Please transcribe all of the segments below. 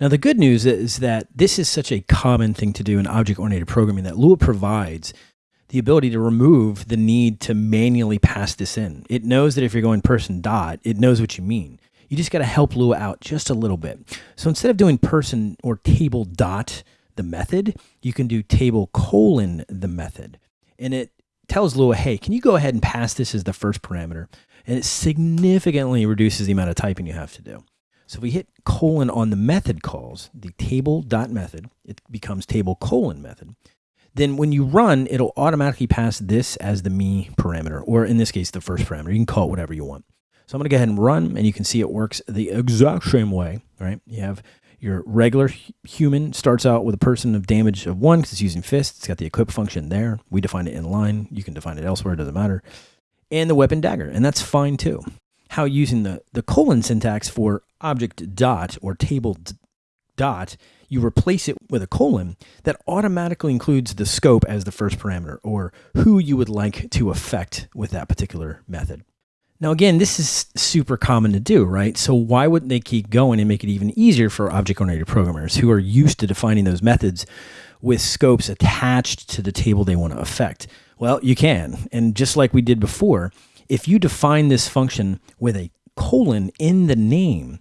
Now, the good news is that this is such a common thing to do in object oriented programming that Lua provides the ability to remove the need to manually pass this in. It knows that if you're going person dot, it knows what you mean. You just got to help Lua out just a little bit. So instead of doing person or table dot the method, you can do table colon the method. And it tells Lua, hey, can you go ahead and pass this as the first parameter? And it significantly reduces the amount of typing you have to do. So if we hit colon on the method calls, the table dot method, it becomes table colon method. Then when you run, it'll automatically pass this as the me parameter, or in this case, the first parameter. You can call it whatever you want. So I'm going to go ahead and run, and you can see it works the exact same way, right? You have your regular human starts out with a person of damage of one because it's using fist. It's got the equip function there. We define it in line. You can define it elsewhere. It doesn't matter. And the weapon dagger, and that's fine too. How using the, the colon syntax for object dot or table dot, you replace it with a colon that automatically includes the scope as the first parameter or who you would like to affect with that particular method. Now, again, this is super common to do, right? So why wouldn't they keep going and make it even easier for object-oriented programmers who are used to defining those methods with scopes attached to the table they want to affect? Well, you can. And just like we did before, if you define this function with a colon in the name,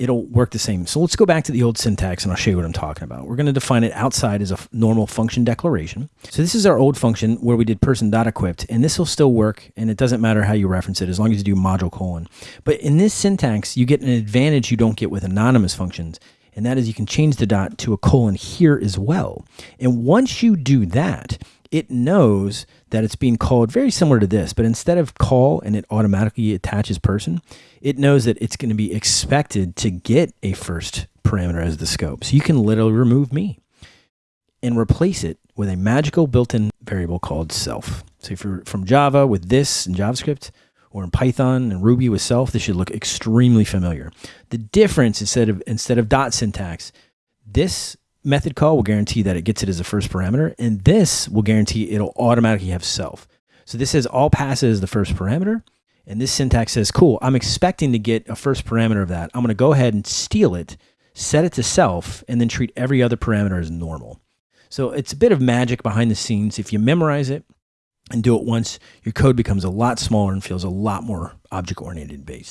it'll work the same. So let's go back to the old syntax and I'll show you what I'm talking about. We're going to define it outside as a normal function declaration. So this is our old function where we did person dot equipped and this will still work and it doesn't matter how you reference it as long as you do module colon. But in this syntax, you get an advantage you don't get with anonymous functions. And that is you can change the dot to a colon here as well. And once you do that, it knows that it's being called very similar to this, but instead of call and it automatically attaches person, it knows that it's going to be expected to get a first parameter as the scope. So you can literally remove me and replace it with a magical built-in variable called self. So if you're from Java with this in JavaScript, or in Python and Ruby with self, this should look extremely familiar. The difference instead of instead of dot syntax, this method call will guarantee that it gets it as a first parameter, and this will guarantee it'll automatically have self. So this says all passes the first parameter, and this syntax says, cool, I'm expecting to get a first parameter of that. I'm going to go ahead and steal it, set it to self, and then treat every other parameter as normal. So it's a bit of magic behind the scenes. If you memorize it and do it once, your code becomes a lot smaller and feels a lot more object-oriented based.